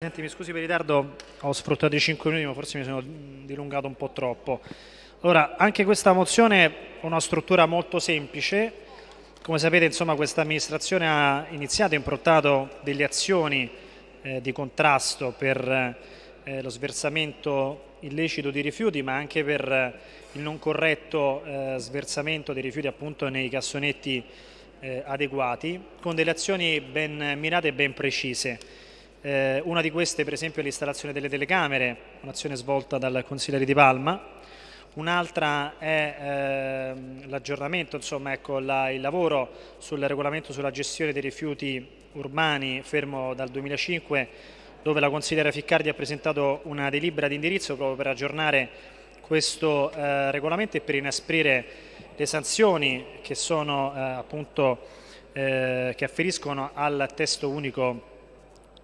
Senti, mi scusi per il ritardo, ho sfruttato i 5 minuti, ma forse mi sono dilungato un po' troppo. Allora, anche questa mozione ha una struttura molto semplice. Come sapete, insomma, questa amministrazione ha iniziato e improntato delle azioni eh, di contrasto per eh, lo sversamento illecito di rifiuti, ma anche per il non corretto eh, sversamento dei rifiuti appunto nei cassonetti eh, adeguati, con delle azioni ben mirate e ben precise. Eh, una di queste per esempio è l'installazione delle telecamere, un'azione svolta dal consigliere di Palma, un'altra è eh, l'aggiornamento, insomma ecco, la, il lavoro sul regolamento sulla gestione dei rifiuti urbani fermo dal 2005 dove la consigliera Ficcardi ha presentato una delibera di indirizzo proprio per aggiornare questo eh, regolamento e per inasprire le sanzioni che, sono, eh, appunto, eh, che afferiscono al testo unico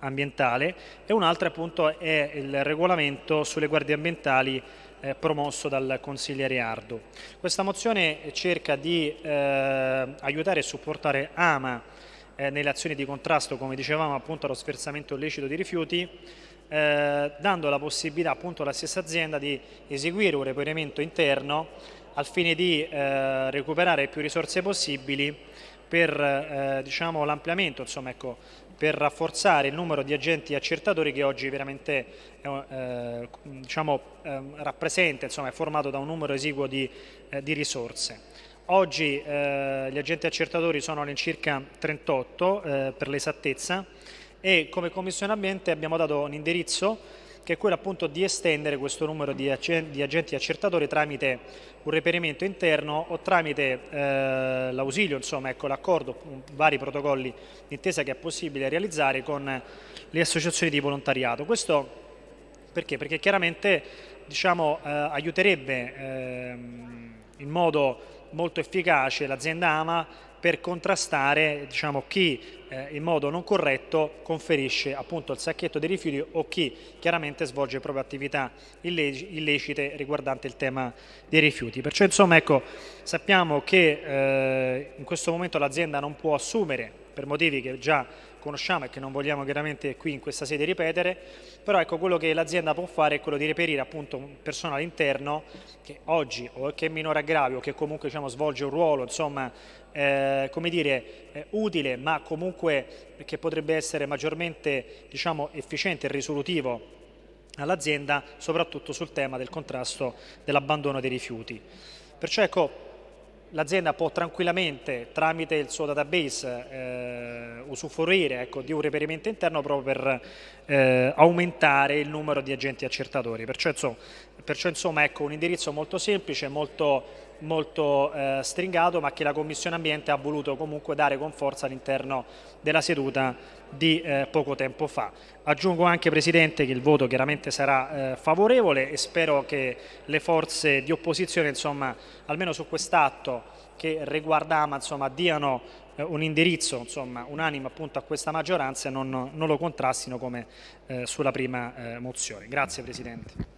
ambientale e un'altra appunto è il regolamento sulle guardie ambientali eh, promosso dal consigliere Ardo. Questa mozione cerca di eh, aiutare e supportare AMA eh, nelle azioni di contrasto, come dicevamo appunto allo sversamento illecito di rifiuti, eh, dando la possibilità appunto alla stessa azienda di eseguire un reperimento interno al fine di eh, recuperare più risorse possibili per eh, diciamo, l'ampliamento, insomma, ecco, per rafforzare il numero di agenti accertatori che oggi veramente eh, diciamo, eh, rappresenta, insomma, è formato da un numero esiguo di, eh, di risorse. Oggi eh, gli agenti accertatori sono all'incirca 38 eh, per l'esattezza e come Commissione Ambiente abbiamo dato un indirizzo che è quello appunto di estendere questo numero di, agenti accertatori tramite un reperimento interno o tramite eh, l'ausilio, insomma, ecco l'accordo, vari protocolli d'intesa che è possibile realizzare con le associazioni di volontariato. Questo perché? Perché chiaramente diciamo, eh, aiuterebbe eh, in modo molto efficace l'azienda AMA per contrastare diciamo, chi eh, in modo non corretto conferisce appunto il sacchetto dei rifiuti o chi chiaramente svolge proprio attività illecite riguardante il tema dei rifiuti. Perciò insomma ecco, sappiamo che eh, in questo momento l'azienda non può assumere per motivi che già conosciamo e che non vogliamo chiaramente qui in questa sede ripetere, però ecco quello che l'azienda può fare è quello di reperire appunto un personale interno che oggi o che è minore aggravio che comunque diciamo, svolge un ruolo insomma eh, come dire eh, utile ma comunque che potrebbe essere maggiormente diciamo, efficiente e risolutivo all'azienda soprattutto sul tema del contrasto dell'abbandono dei rifiuti. Perciò ecco l'azienda può tranquillamente tramite il suo database eh, usufruire ecco, di un reperimento interno proprio per eh, aumentare il numero di agenti accertatori. Perciò, insomma, perciò, insomma ecco, un indirizzo molto semplice, molto, molto eh, stringato, ma che la Commissione Ambiente ha voluto comunque dare con forza all'interno della seduta di eh, poco tempo fa. Aggiungo anche Presidente che il voto chiaramente sarà eh, favorevole e spero che le forze di opposizione insomma, almeno su quest'atto che riguarda AMA insomma, diano eh, un indirizzo insomma, unanime appunto a questa maggioranza e non, non lo contrastino come eh, sulla prima eh, mozione. Grazie Presidente.